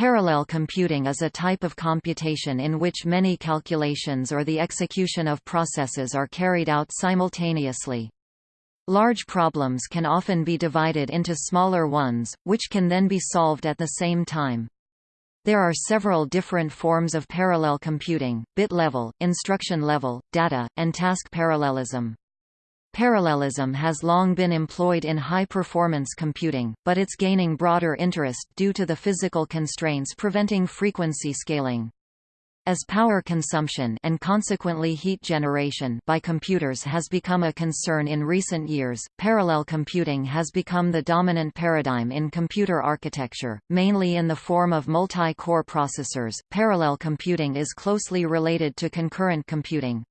Parallel computing is a type of computation in which many calculations or the execution of processes are carried out simultaneously. Large problems can often be divided into smaller ones, which can then be solved at the same time. There are several different forms of parallel computing, bit level, instruction level, data, and task parallelism. Parallelism has long been employed in high-performance computing, but it's gaining broader interest due to the physical constraints preventing frequency scaling. As power consumption and consequently heat generation by computers has become a concern in recent years, parallel computing has become the dominant paradigm in computer architecture, mainly in the form of multi-core processors. Parallel computing is closely related to concurrent computing,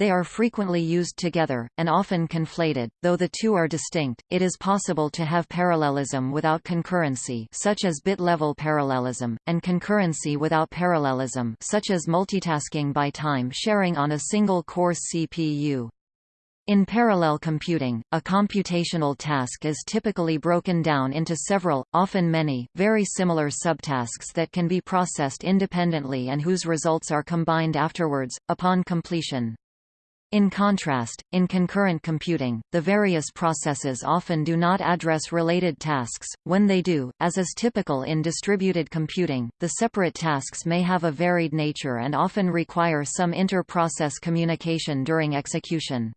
they are frequently used together, and often conflated, though the two are distinct. It is possible to have parallelism without concurrency such as bit-level parallelism, and concurrency without parallelism such as multitasking by time sharing on a single core CPU. In parallel computing, a computational task is typically broken down into several, often many, very similar subtasks that can be processed independently and whose results are combined afterwards, upon completion. In contrast, in concurrent computing, the various processes often do not address related tasks. When they do, as is typical in distributed computing, the separate tasks may have a varied nature and often require some inter-process communication during execution.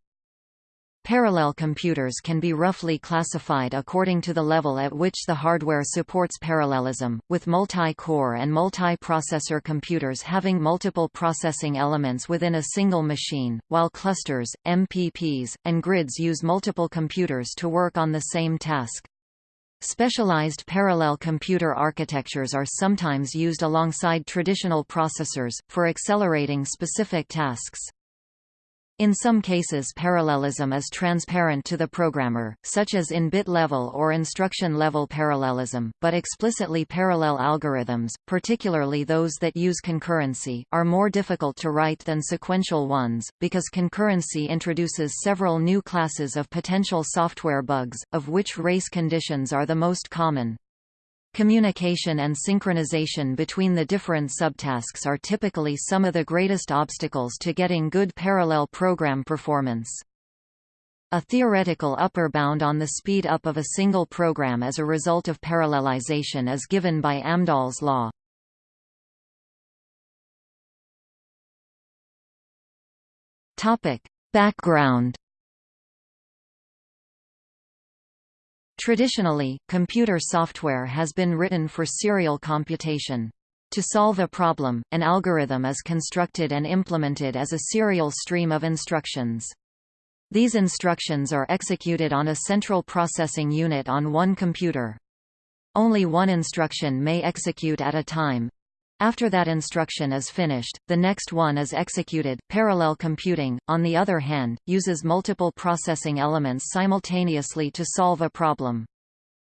Parallel computers can be roughly classified according to the level at which the hardware supports parallelism, with multi-core and multi-processor computers having multiple processing elements within a single machine, while clusters, MPPs, and grids use multiple computers to work on the same task. Specialized parallel computer architectures are sometimes used alongside traditional processors, for accelerating specific tasks. In some cases parallelism is transparent to the programmer, such as in bit-level or instruction-level parallelism, but explicitly parallel algorithms, particularly those that use concurrency, are more difficult to write than sequential ones, because concurrency introduces several new classes of potential software bugs, of which race conditions are the most common. Communication and synchronization between the different subtasks are typically some of the greatest obstacles to getting good parallel program performance. A theoretical upper bound on the speed up of a single program as a result of parallelization is given by Amdahl's law. Background Traditionally, computer software has been written for serial computation. To solve a problem, an algorithm is constructed and implemented as a serial stream of instructions. These instructions are executed on a central processing unit on one computer. Only one instruction may execute at a time, after that instruction is finished, the next one is executed. Parallel computing, on the other hand, uses multiple processing elements simultaneously to solve a problem.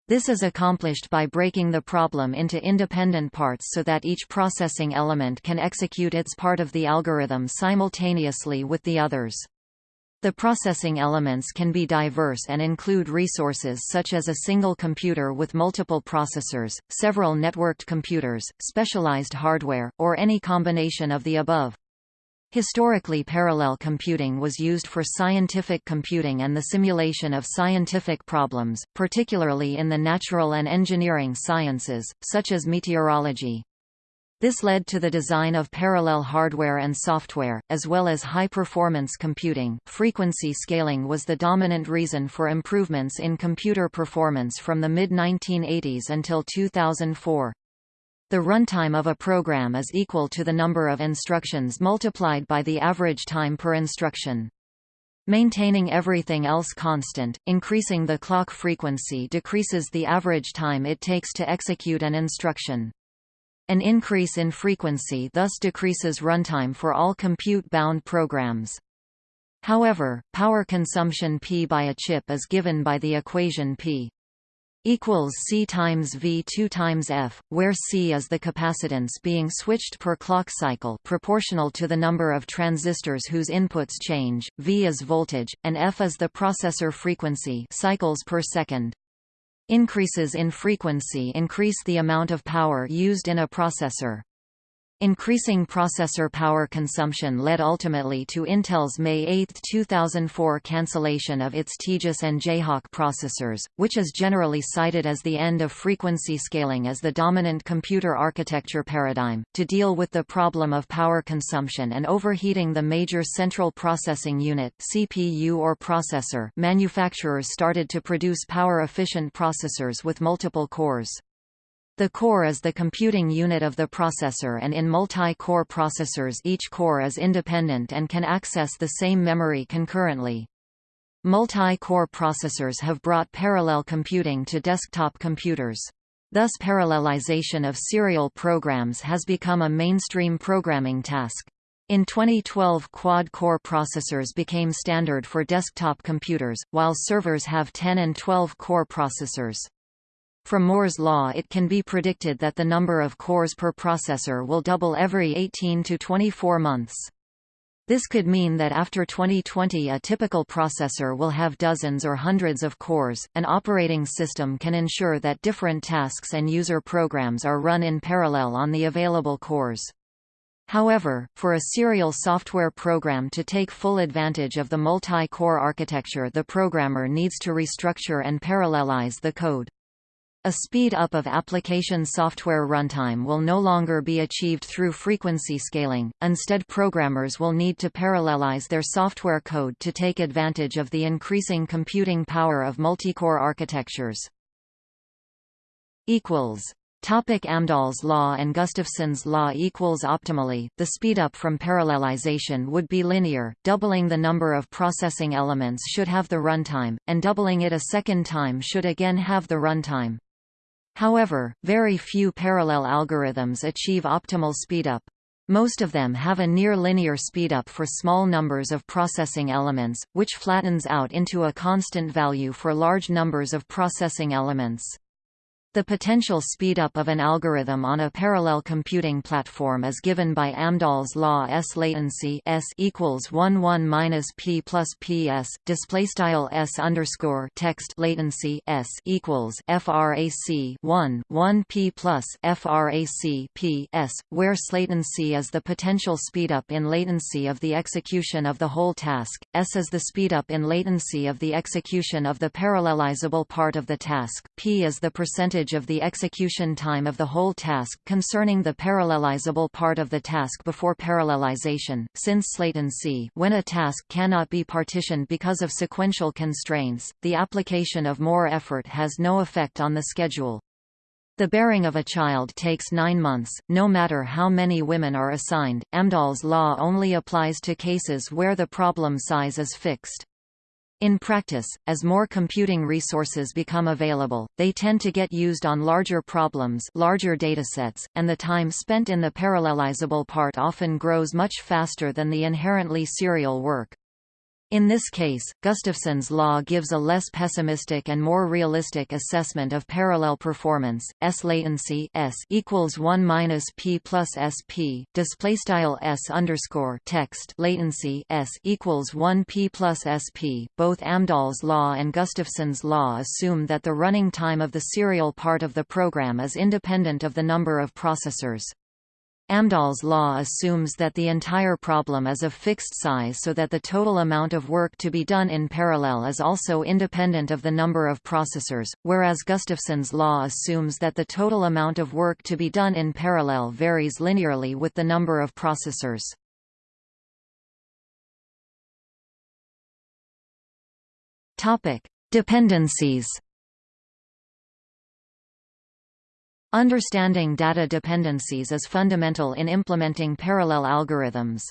This is accomplished by breaking the problem into independent parts so that each processing element can execute its part of the algorithm simultaneously with the others. The processing elements can be diverse and include resources such as a single computer with multiple processors, several networked computers, specialized hardware, or any combination of the above. Historically parallel computing was used for scientific computing and the simulation of scientific problems, particularly in the natural and engineering sciences, such as meteorology. This led to the design of parallel hardware and software, as well as high-performance computing. Frequency scaling was the dominant reason for improvements in computer performance from the mid-1980s until 2004. The runtime of a program is equal to the number of instructions multiplied by the average time per instruction. Maintaining everything else constant, increasing the clock frequency decreases the average time it takes to execute an instruction. An increase in frequency thus decreases runtime for all compute-bound programs. However, power consumption P by a chip is given by the equation P equals C times V 2 times F, where C is the capacitance being switched per clock cycle proportional to the number of transistors whose inputs change, V is voltage, and F is the processor frequency cycles per second. Increases in frequency increase the amount of power used in a processor. Increasing processor power consumption led ultimately to Intel's May 8, 2004 cancellation of its Tejas and Jayhawk processors, which is generally cited as the end of frequency scaling as the dominant computer architecture paradigm. To deal with the problem of power consumption and overheating the major central processing unit (CPU or processor), manufacturers started to produce power-efficient processors with multiple cores. The core is the computing unit of the processor and in multi-core processors each core is independent and can access the same memory concurrently. Multi-core processors have brought parallel computing to desktop computers. Thus parallelization of serial programs has become a mainstream programming task. In 2012 quad-core processors became standard for desktop computers, while servers have 10 and 12 core processors. From Moore's law it can be predicted that the number of cores per processor will double every 18 to 24 months. This could mean that after 2020 a typical processor will have dozens or hundreds of cores. An operating system can ensure that different tasks and user programs are run in parallel on the available cores. However, for a serial software program to take full advantage of the multi-core architecture the programmer needs to restructure and parallelize the code. A speed-up of application software runtime will no longer be achieved through frequency scaling, instead programmers will need to parallelize their software code to take advantage of the increasing computing power of multicore architectures. Topic Amdahl's law and Gustafson's law equals optimally, the speedup from parallelization would be linear, doubling the number of processing elements should have the runtime, and doubling it a second time should again have the runtime. However, very few parallel algorithms achieve optimal speedup. Most of them have a near-linear speedup for small numbers of processing elements, which flattens out into a constant value for large numbers of processing elements. The potential speedup of an algorithm on a parallel computing platform is given by Amdahl's law S latency S equals 1 1 minus p plus ps. Display style S underscore text latency S equals frac 1 1 p plus frac p s, where latency is the potential speedup in latency of the execution of the whole task. S is the speedup in latency of the execution of the parallelizable part of the task. P is the percentage percentage of the execution time of the whole task concerning the parallelizable part of the task before parallelization, since latency when a task cannot be partitioned because of sequential constraints, the application of more effort has no effect on the schedule. The bearing of a child takes nine months, no matter how many women are assigned. Amdahl's law only applies to cases where the problem size is fixed. In practice, as more computing resources become available, they tend to get used on larger problems larger datasets, and the time spent in the parallelizable part often grows much faster than the inherently serial work. In this case, Gustafson's law gives a less pessimistic and more realistic assessment of parallel performance. S latency S equals one minus p plus sp. Display style S underscore text latency S equals one p plus sp. Both Amdahl's law and Gustafson's law assume that the running time of the serial part of the program is independent of the number of processors. Amdahl's law assumes that the entire problem is of fixed size so that the total amount of work to be done in parallel is also independent of the number of processors, whereas Gustafson's law assumes that the total amount of work to be done in parallel varies linearly with the number of processors. Dependencies Understanding data dependencies is fundamental in implementing parallel algorithms.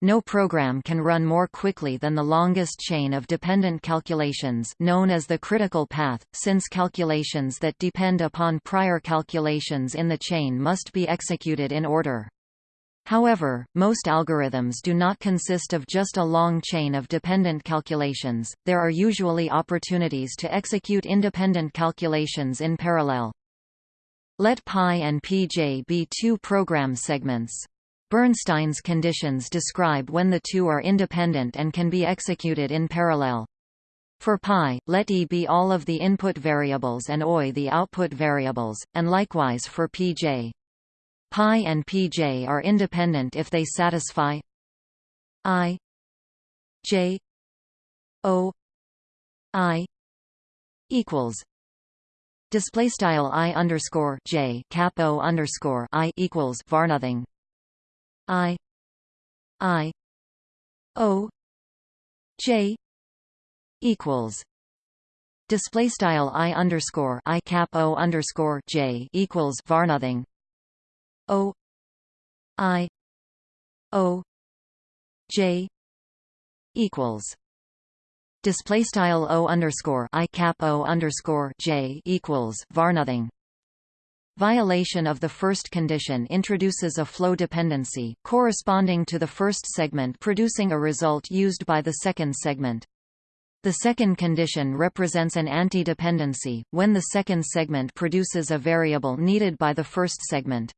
No program can run more quickly than the longest chain of dependent calculations known as the critical path, since calculations that depend upon prior calculations in the chain must be executed in order. However, most algorithms do not consist of just a long chain of dependent calculations, there are usually opportunities to execute independent calculations in parallel. Let pi and pj be two program segments. Bernstein's conditions describe when the two are independent and can be executed in parallel. For pi, let e be all of the input variables and oi the output variables, and likewise for pj. Pi and pj are independent if they satisfy i j o i equals display style i underscore j cap o underscore i equals var nothing. I i o j equals display style i underscore i cap o underscore j equals var nothing. O i o j equals display style o underscore i cap o underscore j equals var nothing Violation of the first condition introduces a flow dependency, corresponding to the first segment producing a result used by the second segment. The second condition represents an anti-dependency, when the second segment produces a variable needed by the first segment.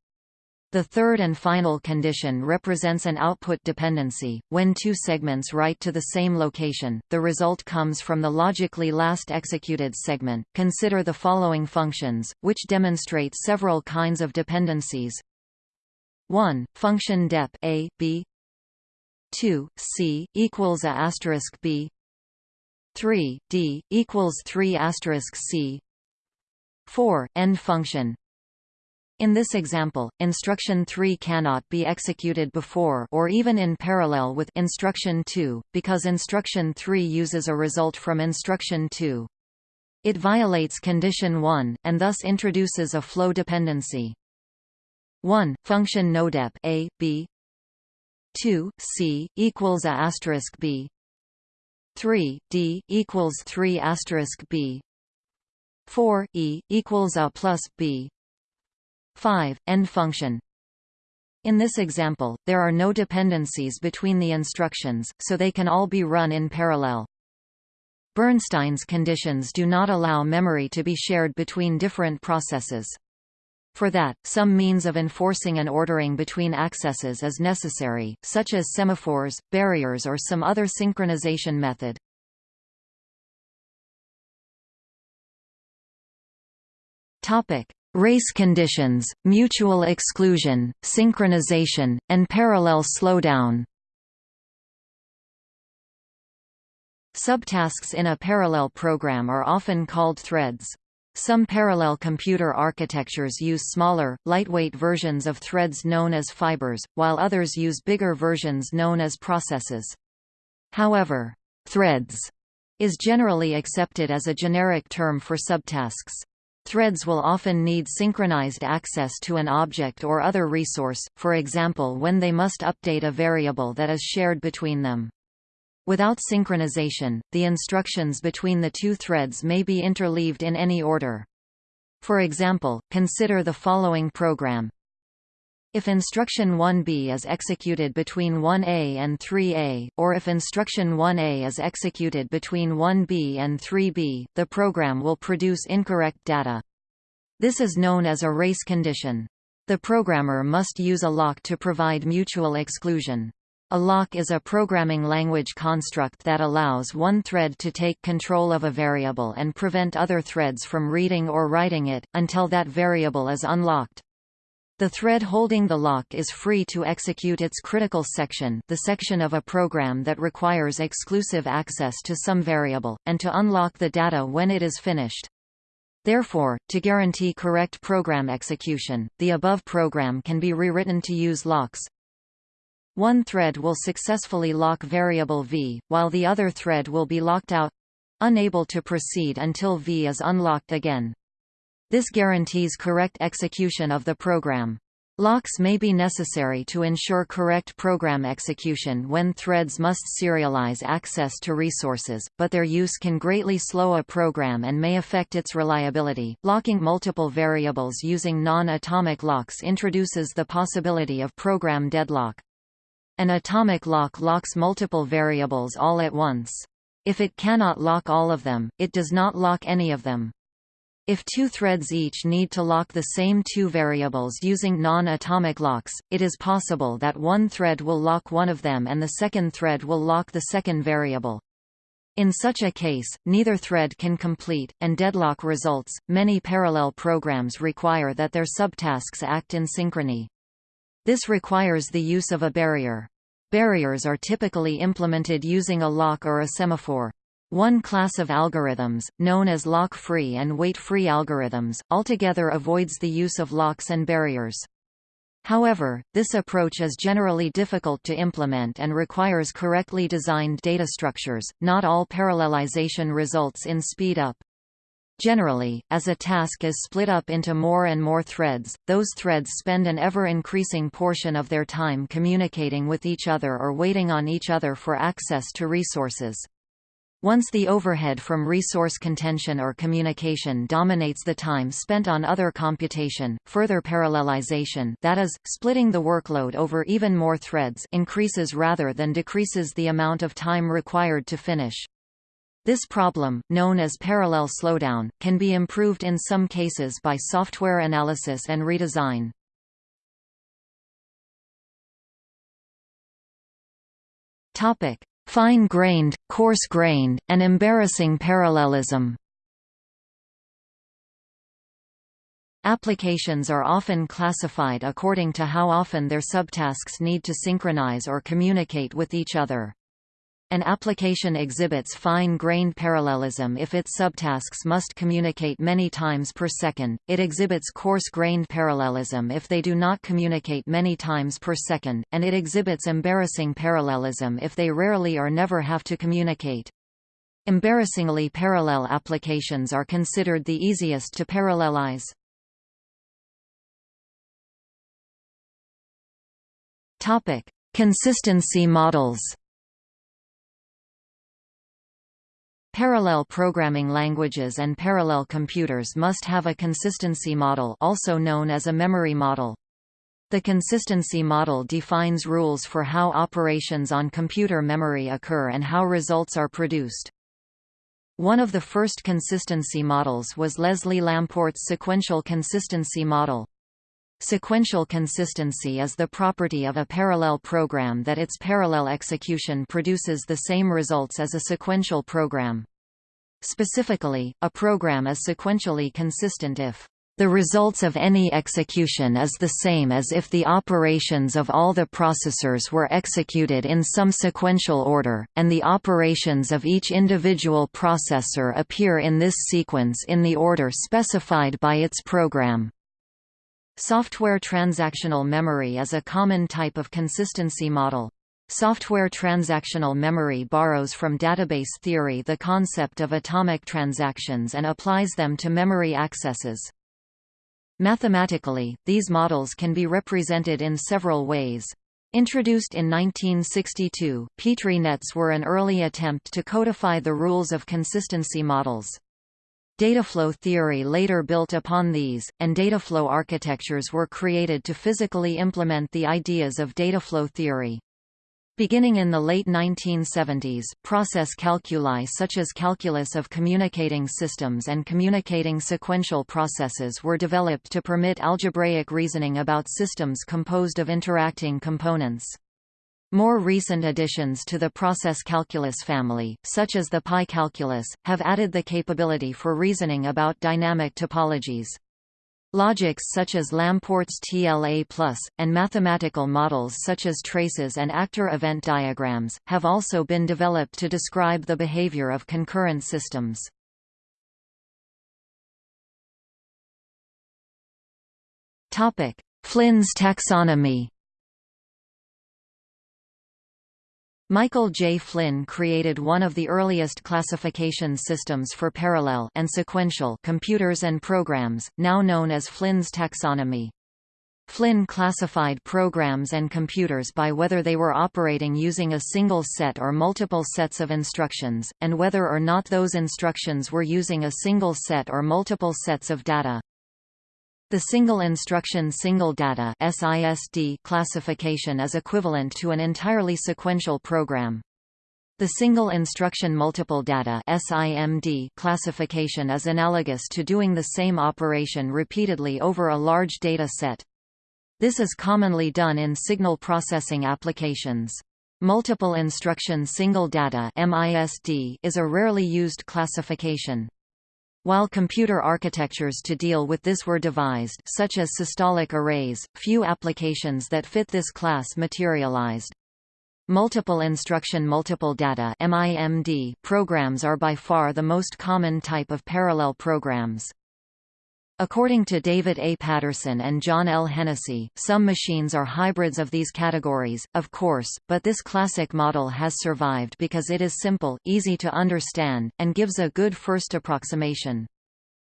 The third and final condition represents an output dependency. When two segments write to the same location, the result comes from the logically last executed segment. Consider the following functions, which demonstrate several kinds of dependencies. 1. Function dep a b 2 c equals a asterisk b 3 d equals 3 asterisk c 4 end function in this example, instruction 3 cannot be executed before or even in parallel with instruction 2, because instruction 3 uses a result from instruction 2. It violates condition 1, and thus introduces a flow dependency. 1. Function nodep a, b 2, c, equals a asterisk b 3, d, equals 3 asterisk b 4, e, equals a plus b 5. End function in this example, there are no dependencies between the instructions, so they can all be run in parallel. Bernstein's conditions do not allow memory to be shared between different processes. For that, some means of enforcing an ordering between accesses is necessary, such as semaphores, barriers or some other synchronization method. Topic: Race conditions, mutual exclusion, synchronization, and parallel slowdown Subtasks in a parallel program are often called threads. Some parallel computer architectures use smaller, lightweight versions of threads known as fibers, while others use bigger versions known as processes. However, threads is generally accepted as a generic term for subtasks. Threads will often need synchronized access to an object or other resource, for example when they must update a variable that is shared between them. Without synchronization, the instructions between the two threads may be interleaved in any order. For example, consider the following program. If instruction 1b is executed between 1a and 3a, or if instruction 1a is executed between 1b and 3b, the program will produce incorrect data. This is known as a race condition. The programmer must use a lock to provide mutual exclusion. A lock is a programming language construct that allows one thread to take control of a variable and prevent other threads from reading or writing it, until that variable is unlocked. The thread holding the lock is free to execute its critical section the section of a program that requires exclusive access to some variable, and to unlock the data when it is finished. Therefore, to guarantee correct program execution, the above program can be rewritten to use locks. One thread will successfully lock variable v, while the other thread will be locked out—unable to proceed until v is unlocked again. This guarantees correct execution of the program. Locks may be necessary to ensure correct program execution when threads must serialize access to resources, but their use can greatly slow a program and may affect its reliability. Locking multiple variables using non-atomic locks introduces the possibility of program deadlock. An atomic lock locks multiple variables all at once. If it cannot lock all of them, it does not lock any of them. If two threads each need to lock the same two variables using non-atomic locks, it is possible that one thread will lock one of them and the second thread will lock the second variable. In such a case, neither thread can complete, and deadlock results. Many parallel programs require that their subtasks act in synchrony. This requires the use of a barrier. Barriers are typically implemented using a lock or a semaphore. One class of algorithms, known as lock-free and wait-free algorithms, altogether avoids the use of locks and barriers. However, this approach is generally difficult to implement and requires correctly designed data structures. Not all parallelization results in speed up. Generally, as a task is split up into more and more threads, those threads spend an ever-increasing portion of their time communicating with each other or waiting on each other for access to resources. Once the overhead from resource contention or communication dominates the time spent on other computation, further parallelization that is, splitting the workload over even more threads increases rather than decreases the amount of time required to finish. This problem, known as parallel slowdown, can be improved in some cases by software analysis and redesign. Topic: Fine-grained, coarse-grained, and embarrassing parallelism Applications are often classified according to how often their subtasks need to synchronize or communicate with each other. An application exhibits fine-grained parallelism if its subtasks must communicate many times per second, it exhibits coarse-grained parallelism if they do not communicate many times per second, and it exhibits embarrassing parallelism if they rarely or never have to communicate. Embarrassingly parallel applications are considered the easiest to parallelize. Consistency models Parallel programming languages and parallel computers must have a consistency model also known as a memory model. The consistency model defines rules for how operations on computer memory occur and how results are produced. One of the first consistency models was Leslie Lamport's sequential consistency model. Sequential consistency is the property of a parallel program that its parallel execution produces the same results as a sequential program. Specifically, a program is sequentially consistent if the results of any execution is the same as if the operations of all the processors were executed in some sequential order, and the operations of each individual processor appear in this sequence in the order specified by its program. Software transactional memory is a common type of consistency model. Software transactional memory borrows from database theory the concept of atomic transactions and applies them to memory accesses. Mathematically, these models can be represented in several ways. Introduced in 1962, Petri nets were an early attempt to codify the rules of consistency models. Dataflow theory later built upon these, and dataflow architectures were created to physically implement the ideas of dataflow theory. Beginning in the late 1970s, process calculi such as calculus of communicating systems and communicating sequential processes were developed to permit algebraic reasoning about systems composed of interacting components. More recent additions to the process calculus family, such as the pi calculus, have added the capability for reasoning about dynamic topologies. Logics such as Lamport's TLA+, and mathematical models such as traces and actor event diagrams, have also been developed to describe the behavior of concurrent systems. Flynn's taxonomy Michael J. Flynn created one of the earliest classification systems for parallel and sequential computers and programs, now known as Flynn's taxonomy. Flynn classified programs and computers by whether they were operating using a single set or multiple sets of instructions, and whether or not those instructions were using a single set or multiple sets of data. The single instruction single data SISD classification is equivalent to an entirely sequential program. The single instruction multiple data SIMD classification is analogous to doing the same operation repeatedly over a large data set. This is commonly done in signal processing applications. Multiple instruction single data MISD is a rarely used classification. While computer architectures to deal with this were devised such as systolic arrays, few applications that fit this class materialized. Multiple instruction multiple data programs are by far the most common type of parallel programs. According to David A. Patterson and John L. Hennessy, some machines are hybrids of these categories, of course, but this classic model has survived because it is simple, easy to understand, and gives a good first approximation.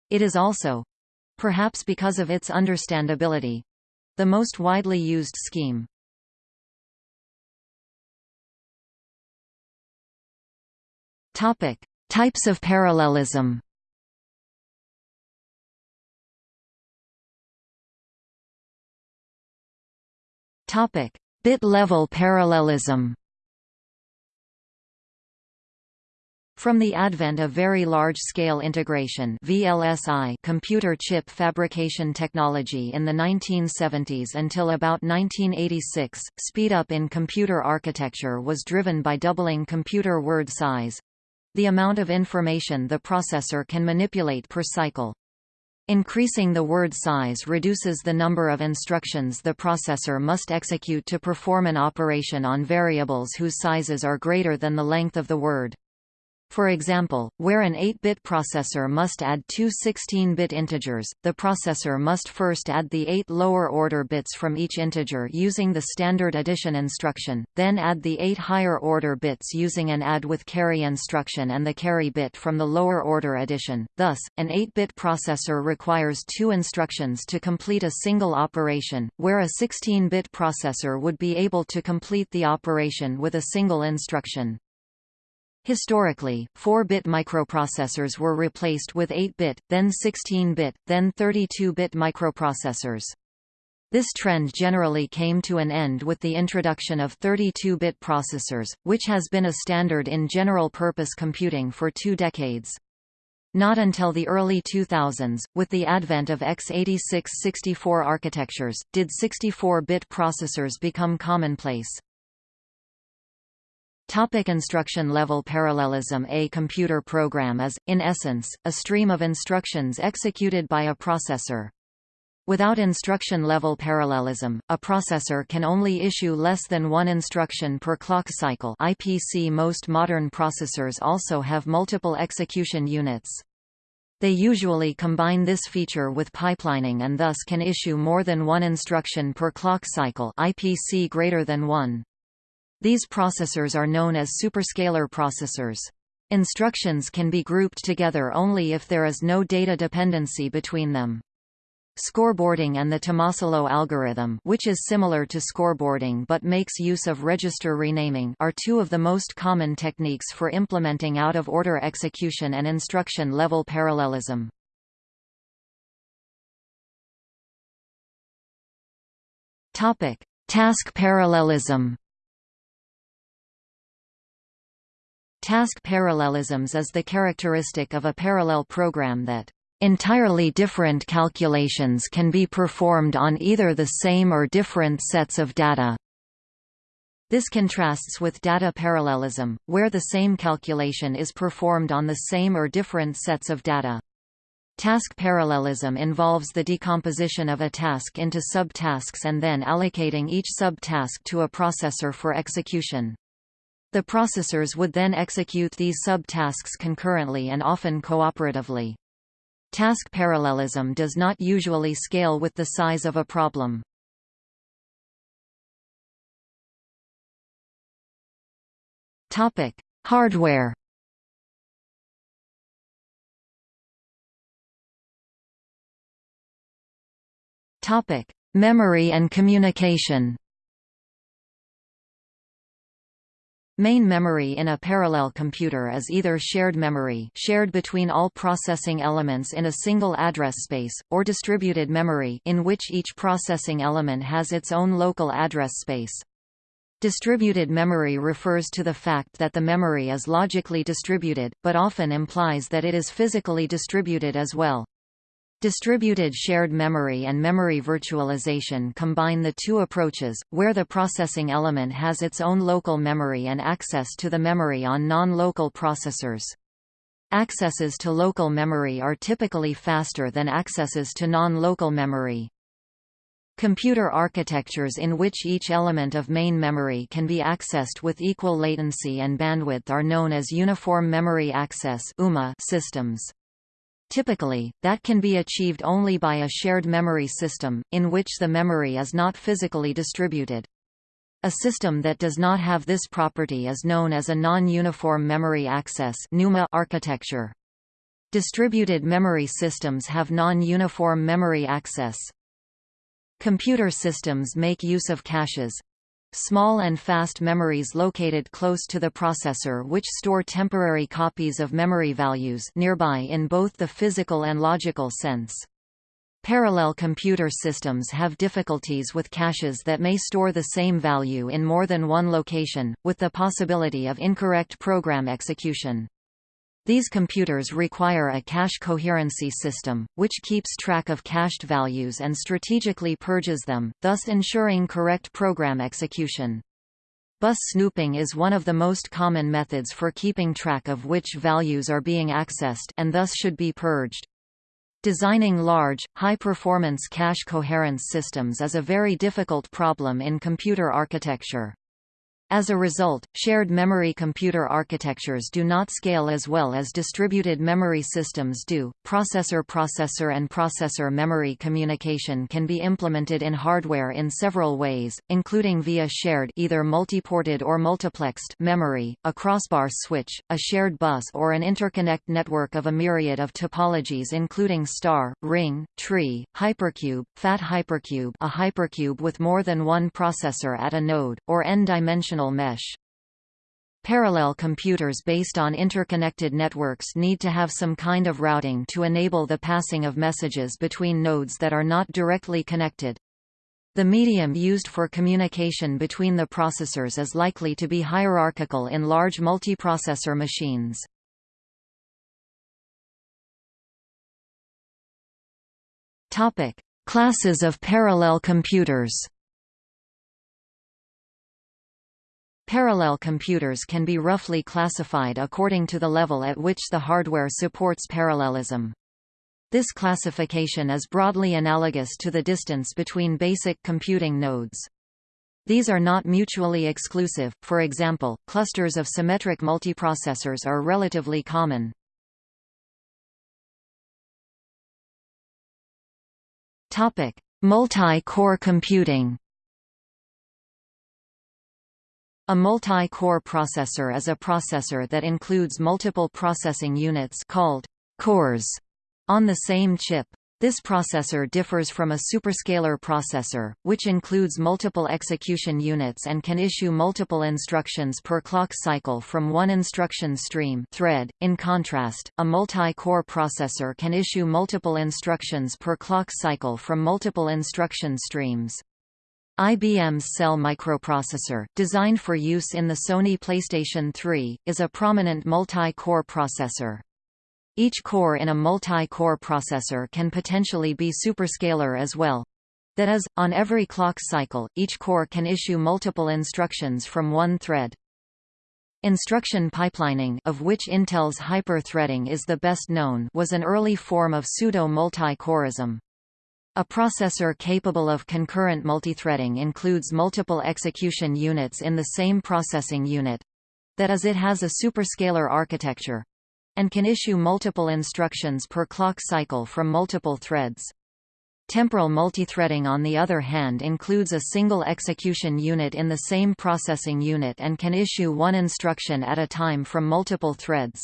It is also—perhaps because of its understandability—the most widely used scheme. Types of parallelism Topic: Bit-level parallelism. From the advent of Very Large-Scale Integration VLSI computer chip fabrication technology in the 1970s until about 1986, speed-up in computer architecture was driven by doubling computer word size—the amount of information the processor can manipulate per cycle. Increasing the word size reduces the number of instructions the processor must execute to perform an operation on variables whose sizes are greater than the length of the word. For example, where an 8-bit processor must add two 16-bit integers, the processor must first add the eight lower-order bits from each integer using the standard addition instruction, then add the eight higher-order bits using an add with carry instruction and the carry bit from the lower-order addition. Thus, an 8-bit processor requires two instructions to complete a single operation, where a 16-bit processor would be able to complete the operation with a single instruction. Historically, 4-bit microprocessors were replaced with 8-bit, then 16-bit, then 32-bit microprocessors. This trend generally came to an end with the introduction of 32-bit processors, which has been a standard in general-purpose computing for two decades. Not until the early 2000s, with the advent of x86-64 architectures, did 64-bit processors become commonplace. Topic instruction level parallelism A computer program is, in essence, a stream of instructions executed by a processor. Without instruction-level parallelism, a processor can only issue less than one instruction per clock cycle IPC Most modern processors also have multiple execution units. They usually combine this feature with pipelining and thus can issue more than one instruction per clock cycle IPC greater than 1. These processors are known as superscalar processors. Instructions can be grouped together only if there is no data dependency between them. Scoreboarding and the Tomasulo algorithm which is similar to scoreboarding but makes use of register renaming are two of the most common techniques for implementing out-of-order execution and instruction-level parallelism. Task parallelism Task parallelisms is the characteristic of a parallel program that entirely different calculations can be performed on either the same or different sets of data. This contrasts with data parallelism, where the same calculation is performed on the same or different sets of data. Task parallelism involves the decomposition of a task into subtasks and then allocating each subtask to a processor for execution. The processors would then execute these subtasks concurrently and often cooperatively. Task parallelism does not usually scale with the size of a problem. Topic: Hardware. Topic: Memory and communication. Main memory in a parallel computer is either shared memory shared between all processing elements in a single address space, or distributed memory in which each processing element has its own local address space. Distributed memory refers to the fact that the memory is logically distributed, but often implies that it is physically distributed as well. Distributed shared memory and memory virtualization combine the two approaches, where the processing element has its own local memory and access to the memory on non-local processors. Accesses to local memory are typically faster than accesses to non-local memory. Computer architectures in which each element of main memory can be accessed with equal latency and bandwidth are known as Uniform Memory Access systems. Typically, that can be achieved only by a shared memory system, in which the memory is not physically distributed. A system that does not have this property is known as a non-uniform memory access architecture. Distributed memory systems have non-uniform memory access. Computer systems make use of caches, Small and fast memories located close to the processor which store temporary copies of memory values nearby in both the physical and logical sense. Parallel computer systems have difficulties with caches that may store the same value in more than one location, with the possibility of incorrect program execution. These computers require a cache coherency system, which keeps track of cached values and strategically purges them, thus ensuring correct program execution. Bus snooping is one of the most common methods for keeping track of which values are being accessed and thus should be purged. Designing large, high-performance cache coherence systems is a very difficult problem in computer architecture. As a result, shared memory computer architectures do not scale as well as distributed memory systems do. Processor-processor and processor memory communication can be implemented in hardware in several ways, including via shared either multiported or multiplexed memory, a crossbar switch, a shared bus or an interconnect network of a myriad of topologies including star, ring, tree, hypercube, fat hypercube, a hypercube with more than one processor at a node, or n-dimensional mesh. Parallel computers based on interconnected networks need to have some kind of routing to enable the passing of messages between nodes that are not directly connected. The medium used for communication between the processors is likely to be hierarchical in large multiprocessor machines. Topic: Classes of parallel computers. Parallel computers can be roughly classified according to the level at which the hardware supports parallelism. This classification is broadly analogous to the distance between basic computing nodes. These are not mutually exclusive, for example, clusters of symmetric multiprocessors are relatively common. Multi-core computing a multi-core processor is a processor that includes multiple processing units called cores on the same chip. This processor differs from a superscalar processor, which includes multiple execution units and can issue multiple instructions per clock cycle from one instruction stream thread. In contrast, a multi-core processor can issue multiple instructions per clock cycle from multiple instruction streams. IBM's Cell microprocessor, designed for use in the Sony PlayStation 3, is a prominent multi-core processor. Each core in a multi-core processor can potentially be superscalar as well. That is, on every clock cycle, each core can issue multiple instructions from one thread. Instruction pipelining of which Intel's hyper-threading is the best known was an early form of pseudo-multi-coreism. A processor capable of concurrent multithreading includes multiple execution units in the same processing unit. That is it has a superscalar architecture and can issue multiple instructions per clock cycle from multiple threads. Temporal multithreading on the other hand includes a single execution unit in the same processing unit and can issue one instruction at a time from multiple threads.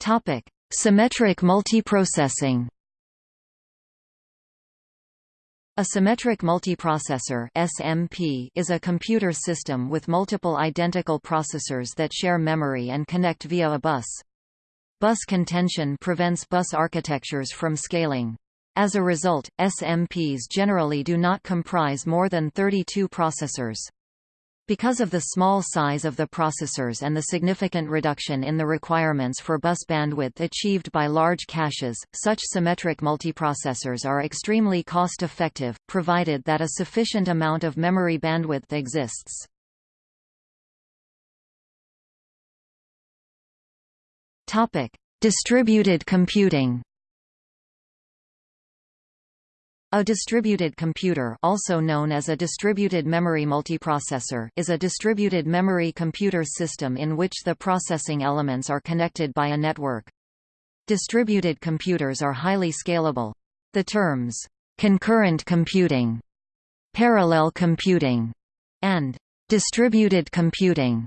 Topic: Symmetric multiprocessing a symmetric multiprocessor SMP is a computer system with multiple identical processors that share memory and connect via a bus. Bus contention prevents bus architectures from scaling. As a result, SMPs generally do not comprise more than 32 processors. Because of the small size of the processors and the significant reduction in the requirements for bus bandwidth achieved by large caches, such symmetric multiprocessors are extremely cost-effective, provided that a sufficient amount of memory bandwidth exists. Distributed computing a distributed computer also known as a distributed memory multiprocessor is a distributed memory computer system in which the processing elements are connected by a network. Distributed computers are highly scalable. The terms, concurrent computing, parallel computing, and distributed computing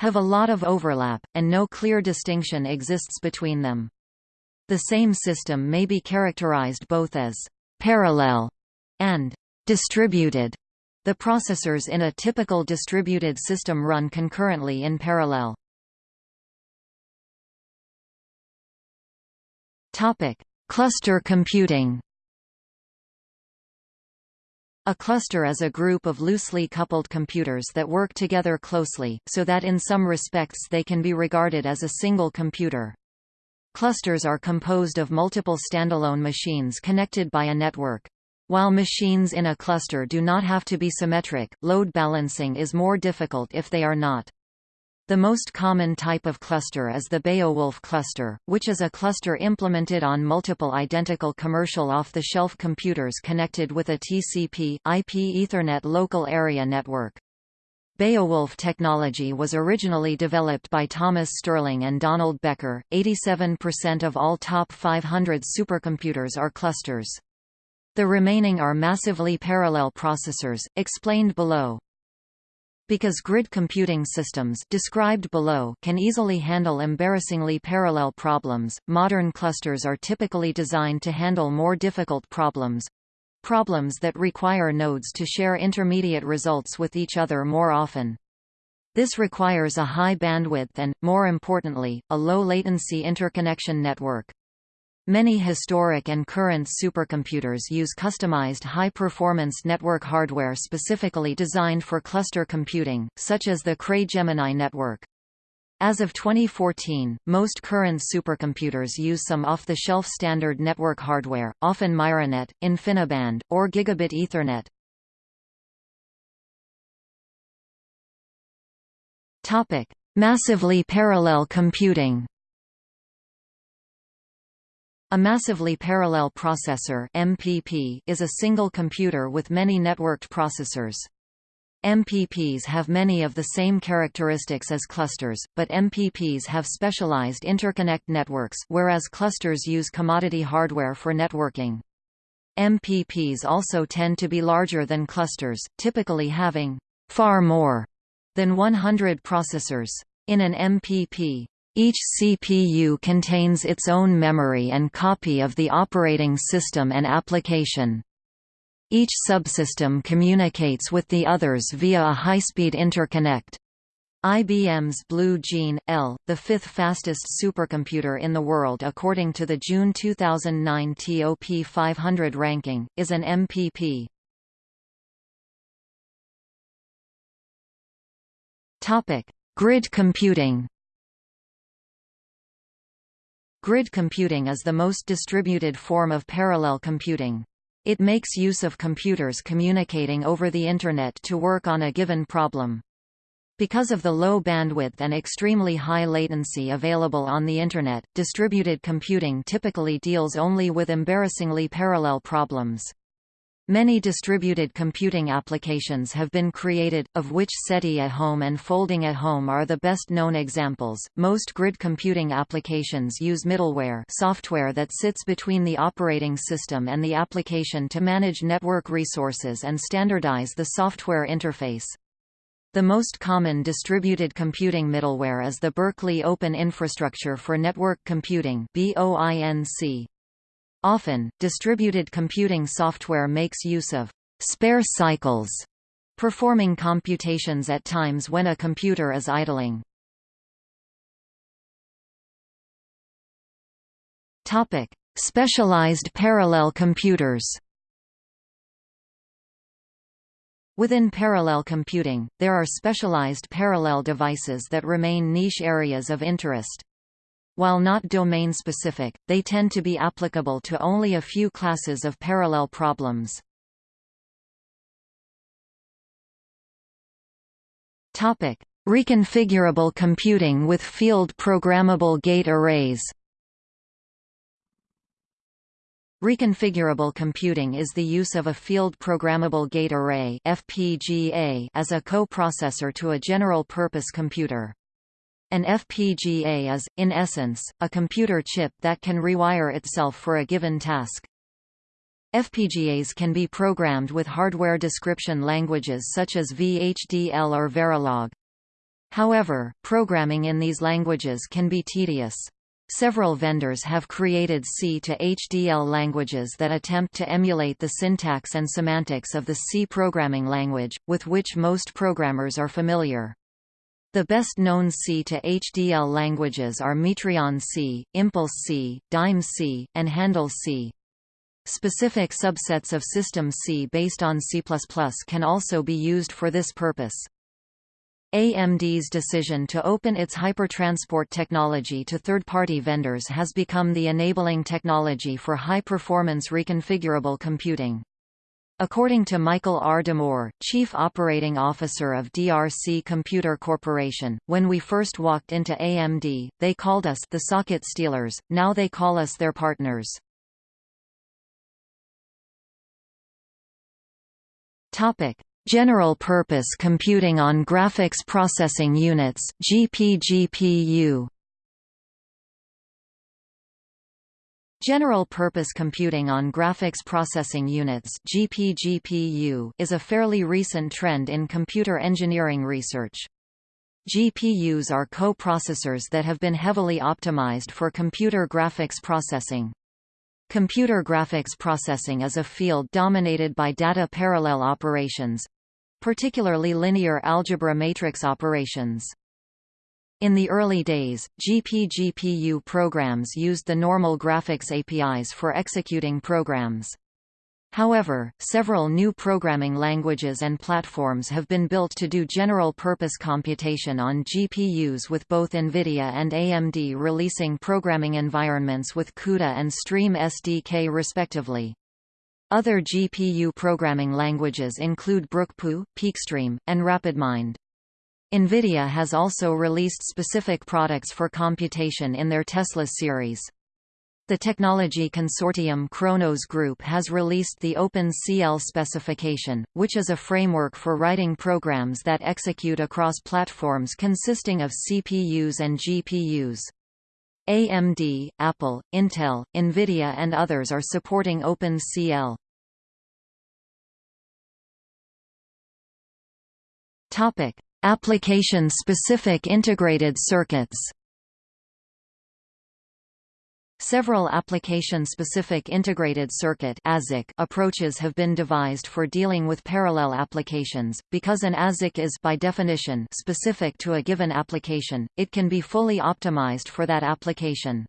have a lot of overlap, and no clear distinction exists between them. The same system may be characterized both as parallel, and distributed. The processors in a typical distributed system run concurrently in parallel. Topic: Cluster computing. A cluster is a group of loosely coupled computers that work together closely, so that in some respects they can be regarded as a single computer. Clusters are composed of multiple standalone machines connected by a network. While machines in a cluster do not have to be symmetric, load balancing is more difficult if they are not. The most common type of cluster is the Beowulf cluster, which is a cluster implemented on multiple identical commercial off-the-shelf computers connected with a TCP, IP Ethernet local area network. Beowulf technology was originally developed by Thomas Sterling and Donald Becker. 87% of all top 500 supercomputers are clusters. The remaining are massively parallel processors, explained below. Because grid computing systems described below can easily handle embarrassingly parallel problems, modern clusters are typically designed to handle more difficult problems, problems that require nodes to share intermediate results with each other more often. This requires a high bandwidth and, more importantly, a low latency interconnection network. Many historic and current supercomputers use customized high-performance network hardware specifically designed for cluster computing, such as the Cray Gemini network. As of 2014, most current supercomputers use some off-the-shelf standard network hardware, often Myrinet, InfiniBand, or Gigabit Ethernet. Topic: Massively parallel computing. A massively parallel processor (MPP) is a single computer with many networked processors. MPPs have many of the same characteristics as clusters, but MPPs have specialized interconnect networks whereas clusters use commodity hardware for networking. MPPs also tend to be larger than clusters, typically having far more than 100 processors. In an MPP, each CPU contains its own memory and copy of the operating system and application. Each subsystem communicates with the others via a high-speed interconnect. IBM's Blue Gene L, the fifth fastest supercomputer in the world according to the June 2009 TOP 500 ranking, is an MPP. Topic: Grid computing. Grid computing is the most distributed form of parallel computing. It makes use of computers communicating over the Internet to work on a given problem. Because of the low bandwidth and extremely high latency available on the Internet, distributed computing typically deals only with embarrassingly parallel problems. Many distributed computing applications have been created, of which SETI at Home and Folding at Home are the best known examples. Most grid computing applications use middleware software that sits between the operating system and the application to manage network resources and standardize the software interface. The most common distributed computing middleware is the Berkeley Open Infrastructure for Network Computing BOINC. Often, distributed computing software makes use of spare cycles, performing computations at times when a computer is idling. Topic: Specialized parallel computers. Within parallel computing, there are specialized parallel devices that remain niche areas of interest. While not domain-specific, they tend to be applicable to only a few classes of parallel problems. Reconfigurable computing with field programmable gate arrays Reconfigurable computing is the use of a field programmable gate array (FPGA) as a coprocessor to a general-purpose computer. An FPGA is, in essence, a computer chip that can rewire itself for a given task. FPGAs can be programmed with hardware description languages such as VHDL or Verilog. However, programming in these languages can be tedious. Several vendors have created C to HDL languages that attempt to emulate the syntax and semantics of the C programming language, with which most programmers are familiar. The best-known C to HDL languages are Mitrion C, Impulse C, Dime C, and Handel C. Specific subsets of System C based on C++ can also be used for this purpose. AMD's decision to open its hypertransport technology to third-party vendors has become the enabling technology for high-performance reconfigurable computing. According to Michael R. D'Amour, Chief Operating Officer of DRC Computer Corporation, when we first walked into AMD, they called us the socket stealers, now they call us their partners. General Purpose Computing on Graphics Processing Units GPGPU General Purpose Computing on Graphics Processing Units GPGPU is a fairly recent trend in computer engineering research. GPUs are co-processors that have been heavily optimized for computer graphics processing. Computer graphics processing is a field dominated by data parallel operations, particularly linear algebra matrix operations. In the early days, GPGPU programs used the normal graphics APIs for executing programs. However, several new programming languages and platforms have been built to do general-purpose computation on GPUs with both NVIDIA and AMD releasing programming environments with CUDA and Stream SDK respectively. Other GPU programming languages include BrookGPU, Peakstream, and RapidMind. NVIDIA has also released specific products for computation in their Tesla series. The technology consortium Khronos Group has released the OpenCL specification, which is a framework for writing programs that execute across platforms consisting of CPUs and GPUs. AMD, Apple, Intel, NVIDIA and others are supporting OpenCL. Application-specific integrated circuits Several application-specific integrated circuit approaches have been devised for dealing with parallel applications, because an ASIC is by definition specific to a given application, it can be fully optimized for that application.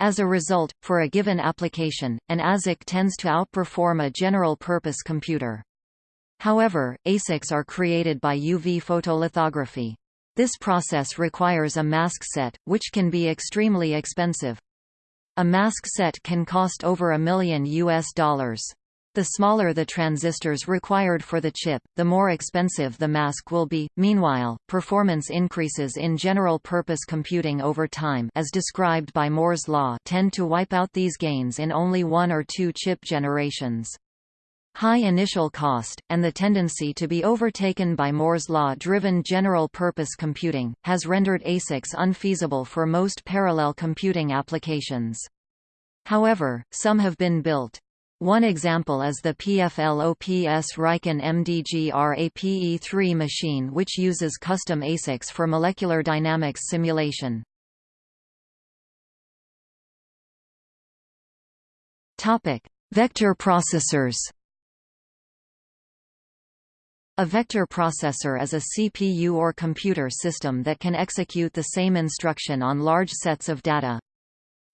As a result, for a given application, an ASIC tends to outperform a general-purpose computer. However, ASICs are created by UV photolithography. This process requires a mask set, which can be extremely expensive. A mask set can cost over a million US dollars. The smaller the transistors required for the chip, the more expensive the mask will be. Meanwhile, performance increases in general-purpose computing over time as described by Moore's law tend to wipe out these gains in only one or two chip generations. High initial cost, and the tendency to be overtaken by Moore's law-driven general-purpose computing, has rendered ASICs unfeasible for most parallel computing applications. However, some have been built. One example is the PFLOPS Riken MDG RAPE3 machine which uses custom ASICs for molecular dynamics simulation. Vector processors a vector processor is a CPU or computer system that can execute the same instruction on large sets of data.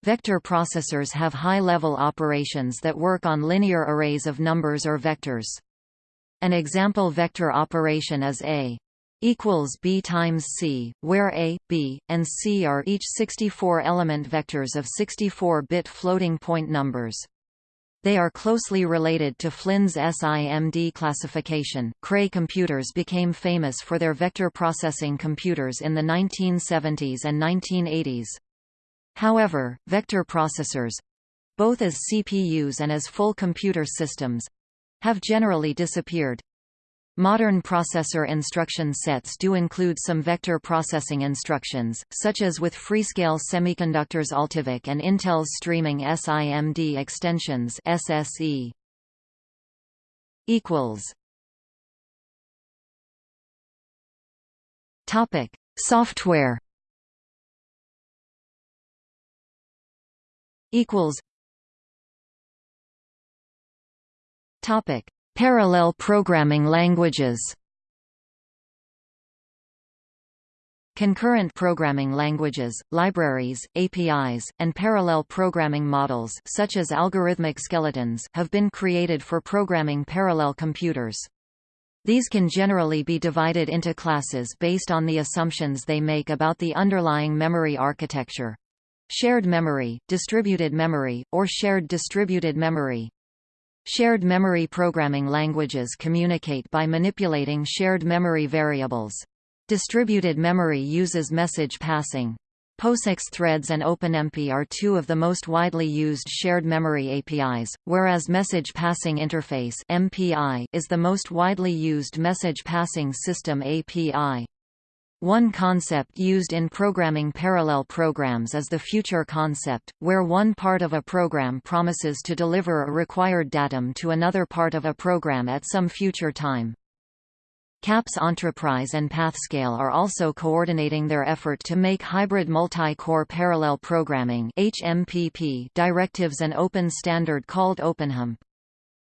Vector processors have high-level operations that work on linear arrays of numbers or vectors. An example vector operation is A equals b times c, where a, b, and c are each 64-element vectors of 64-bit floating-point numbers. They are closely related to Flynn's SIMD classification. Cray computers became famous for their vector processing computers in the 1970s and 1980s. However, vector processors both as CPUs and as full computer systems have generally disappeared. Modern processor instruction sets do include some vector processing instructions, such as with Freescale Semiconductor's AltiVec and Intel's streaming SIMD extensions SSE. equals. Topic: Software. Equals. Topic: Parallel programming languages. Concurrent programming languages, libraries, APIs, and parallel programming models such as algorithmic skeletons have been created for programming parallel computers. These can generally be divided into classes based on the assumptions they make about the underlying memory architecture. Shared memory, distributed memory, or shared distributed memory. Shared memory programming languages communicate by manipulating shared memory variables. Distributed memory uses message passing. POSIX threads and OpenMP are two of the most widely used shared memory APIs, whereas Message Passing Interface (MPI) is the most widely used message passing system API. One concept used in programming parallel programs is the future concept, where one part of a program promises to deliver a required datum to another part of a program at some future time. CAPS Enterprise and PathScale are also coordinating their effort to make hybrid multi-core parallel programming directives an open standard called OpenHMPP.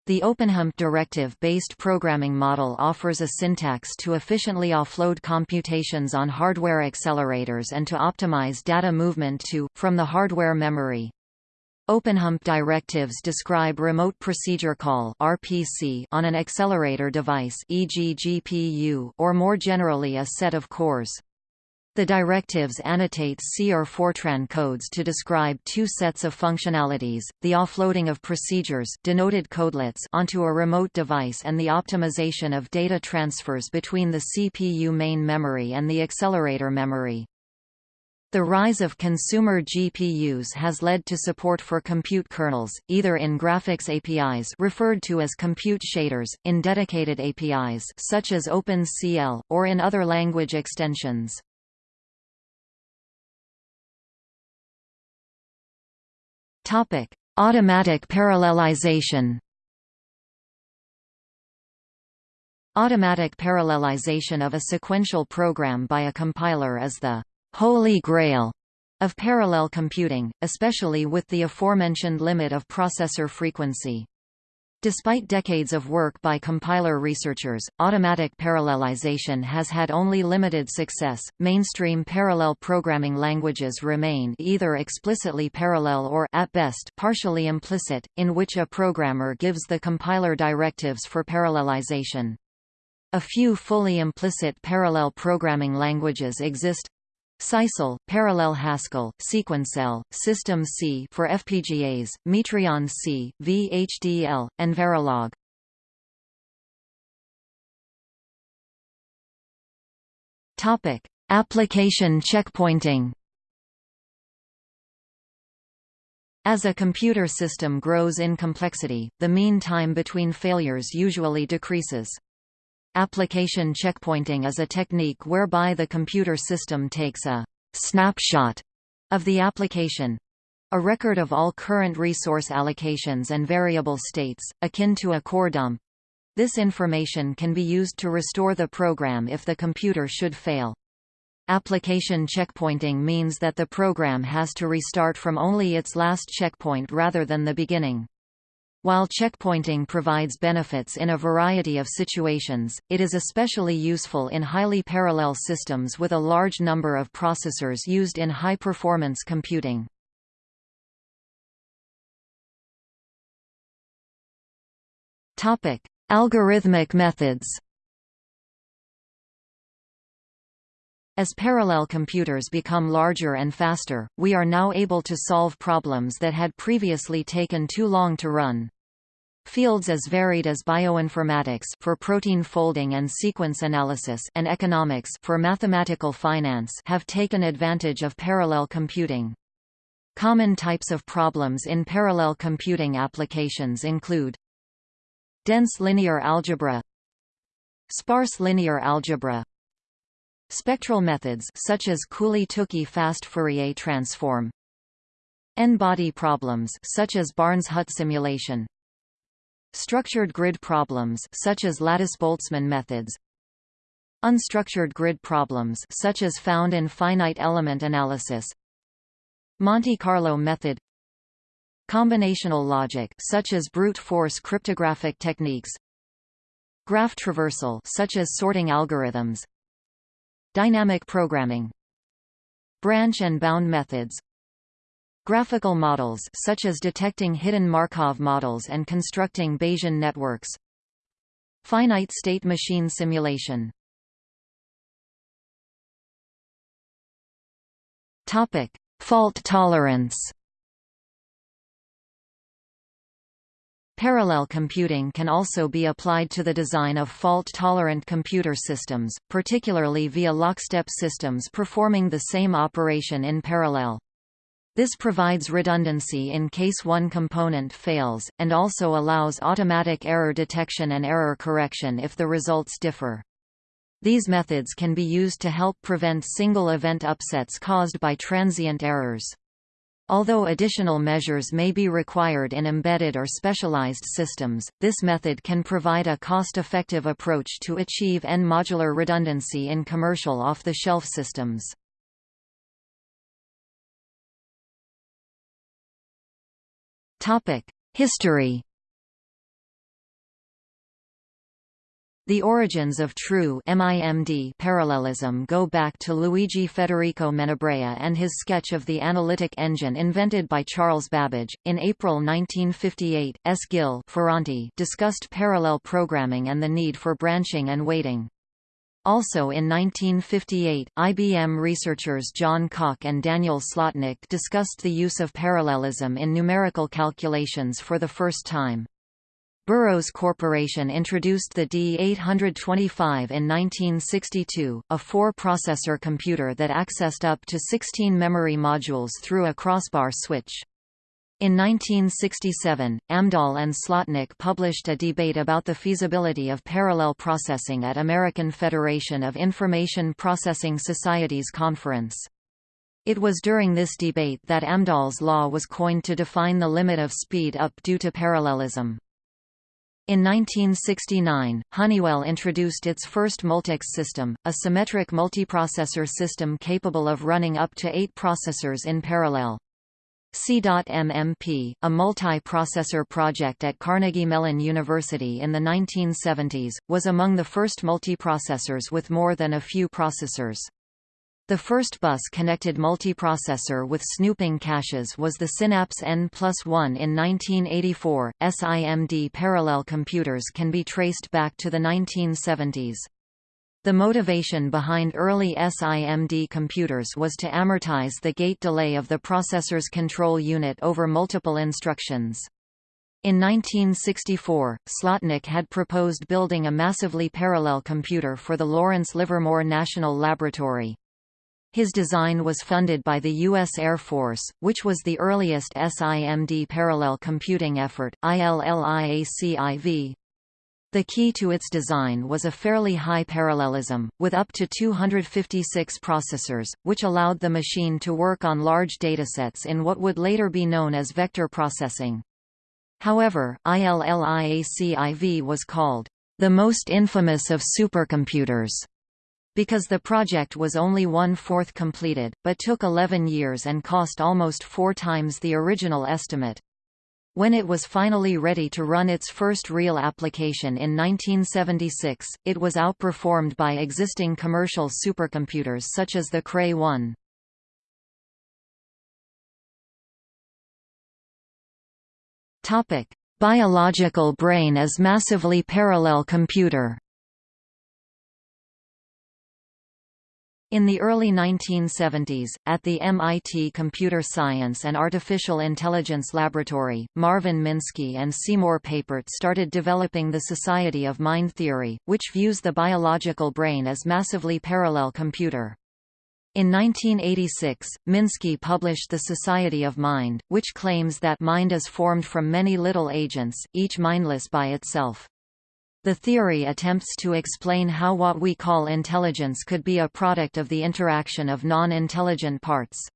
The OpenHMPP directive-based programming model offers a syntax to efficiently offload computations on hardware accelerators and to optimize data movement to, from the hardware memory. OpenHMPP directives describe remote procedure call (RPC) on an accelerator device, e.g. GPU, or more generally a set of cores. The directives annotate C or Fortran codes to describe two sets of functionalities, the offloading of procedures denoted codelets onto a remote device and the optimization of data transfers between the CPU main memory and the accelerator memory. The rise of consumer GPUs has led to support for compute kernels, either in graphics APIs referred to as compute shaders, in dedicated APIs such as OpenCL, or in other language extensions. Topic: Automatic parallelization. Automatic parallelization of a sequential program by a compiler is the holy grail of parallel computing, especially with the aforementioned limit of processor frequency. Despite decades of work by compiler researchers, automatic parallelization has had only limited success. Mainstream parallel programming languages remain either explicitly parallel or at best partially implicit, in which a programmer gives the compiler directives for parallelization. A few fully implicit parallel programming languages exist, Sisal, Parallel Haskell, Sequencel, System C for FPGAs, Mitrion C, VHDL, and Verilog. Topic: Application checkpointing. As a computer system grows in complexity, the mean time between failures usually decreases. Application checkpointing is a technique whereby the computer system takes a snapshot of the application a record of all current resource allocations and variable states, akin to a core dump. This information can be used to restore the program if the computer should fail. Application checkpointing means that the program has to restart from only its last checkpoint rather than the beginning. While checkpointing provides benefits in a variety of situations, it is especially useful in highly parallel systems with a large number of processors used in high-performance computing. Algorithmic methods As parallel computers become larger and faster, we are now able to solve problems that had previously taken too long to run. Fields as varied as bioinformatics for protein folding and sequence analysis and economics for mathematical finance have taken advantage of parallel computing. Common types of problems in parallel computing applications include dense linear algebra sparse linear algebra spectral methods such as Cooley-Tukey fast Fourier transform n-body problems such as Barnes-Hut simulation Structured grid problems such as lattice-Boltzmann methods Unstructured grid problems such as found in finite element analysis Monte Carlo method Combinational logic such as brute force cryptographic techniques Graph traversal such as sorting algorithms Dynamic programming Branch and bound methods Graphical models such as detecting hidden Markov models and constructing Bayesian networks. Finite state machine simulation. Topic: Fault tolerance. Parallel computing can also be applied to the design of fault-tolerant computer systems, particularly via lockstep systems performing the same operation in parallel. This provides redundancy in case one component fails, and also allows automatic error detection and error correction if the results differ. These methods can be used to help prevent single event upsets caused by transient errors. Although additional measures may be required in embedded or specialized systems, this method can provide a cost-effective approach to achieve n-modular redundancy in commercial off-the-shelf systems. History The origins of true MIMD parallelism go back to Luigi Federico Menabrea and his sketch of the analytic engine invented by Charles Babbage. In April 1958, S. Gill Ferranti discussed parallel programming and the need for branching and waiting. Also in 1958, IBM researchers John Cocke and Daniel Slotnick discussed the use of parallelism in numerical calculations for the first time. Burroughs Corporation introduced the D825 in 1962, a four-processor computer that accessed up to 16 memory modules through a crossbar switch. In 1967, Amdahl and Slotnick published a debate about the feasibility of parallel processing at American Federation of Information Processing Societies conference. It was during this debate that Amdahl's law was coined to define the limit of speed up due to parallelism. In 1969, Honeywell introduced its first Multics system, a symmetric multiprocessor system capable of running up to eight processors in parallel. C.MMP, a multi-processor project at Carnegie Mellon University in the 1970s, was among the first multiprocessors with more than a few processors. The first bus-connected multiprocessor with snooping caches was the Synapse N plus 1 in 1984. SIMD parallel computers can be traced back to the 1970s. The motivation behind early SIMD computers was to amortize the gate delay of the processor's control unit over multiple instructions. In 1964, Slotnick had proposed building a massively parallel computer for the Lawrence Livermore National Laboratory. His design was funded by the U.S. Air Force, which was the earliest SIMD parallel computing effort, ILLIACIV. The key to its design was a fairly high parallelism, with up to 256 processors, which allowed the machine to work on large datasets in what would later be known as vector processing. However, ILLIACIV was called the most infamous of supercomputers because the project was only one-fourth completed, but took 11 years and cost almost four times the original estimate. When it was finally ready to run its first real application in 1976, it was outperformed by existing commercial supercomputers such as the Cray 1. Topic: Biological brain as massively parallel computer In the early 1970s, at the MIT Computer Science and Artificial Intelligence Laboratory, Marvin Minsky and Seymour Papert started developing the Society of Mind theory, which views the biological brain as massively parallel computer. In 1986, Minsky published The Society of Mind, which claims that mind is formed from many little agents, each mindless by itself. The theory attempts to explain how what we call intelligence could be a product of the interaction of non-intelligent parts.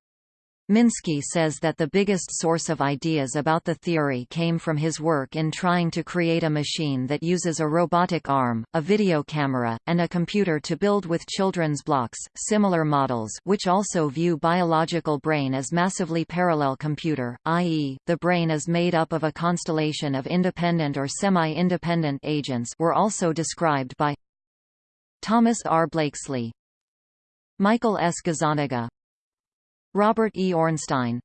Minsky says that the biggest source of ideas about the theory came from his work in trying to create a machine that uses a robotic arm, a video camera, and a computer to build with children's blocks. Similar models, which also view biological brain as massively parallel computer, i.e., the brain is made up of a constellation of independent or semi-independent agents, were also described by Thomas R. Blakeslee, Michael S. Gazzaniga, Robert E. Ornstein.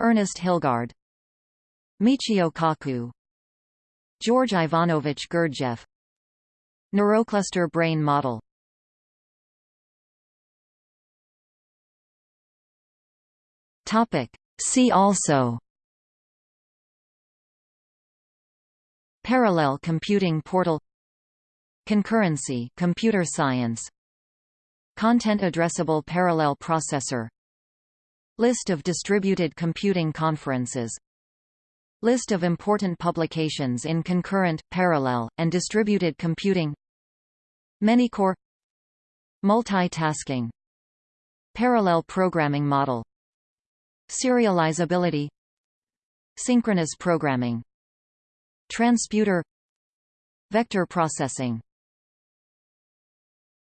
Ernest Hilgard. Michio Kaku. George Ivanovich Gurdjieff. Neurocluster brain model. Topic. See also. Parallel computing portal. Concurrency computer science. Content addressable parallel processor List of distributed computing conferences. List of important publications in concurrent, parallel, and distributed computing. Many-core. Multitasking. Parallel programming model. Serializability. Synchronous programming. Transputer. Vector processing